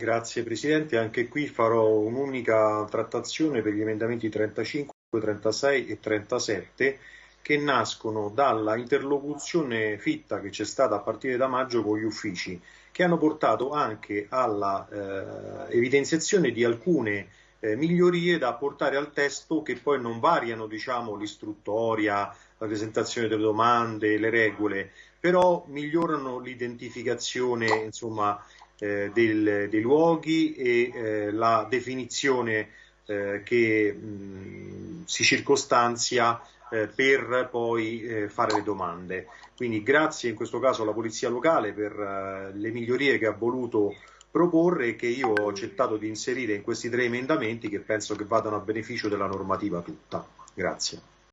Grazie Presidente, anche qui farò un'unica trattazione per gli emendamenti 35, 36 e 37 che nascono dalla interlocuzione fitta che c'è stata a partire da maggio con gli uffici, che hanno portato anche alla eh, evidenziazione di alcune eh, migliorie da apportare al testo che poi non variano diciamo, l'istruttoria, la presentazione delle domande, le regole, però migliorano l'identificazione insomma, eh, del, dei luoghi e eh, la definizione eh, che mh, si circostanzia eh, per poi eh, fare le domande. Quindi grazie in questo caso alla Polizia Locale per eh, le migliorie che ha voluto proporre e che io ho accettato di inserire in questi tre emendamenti che penso che vadano a beneficio della normativa tutta. Grazie.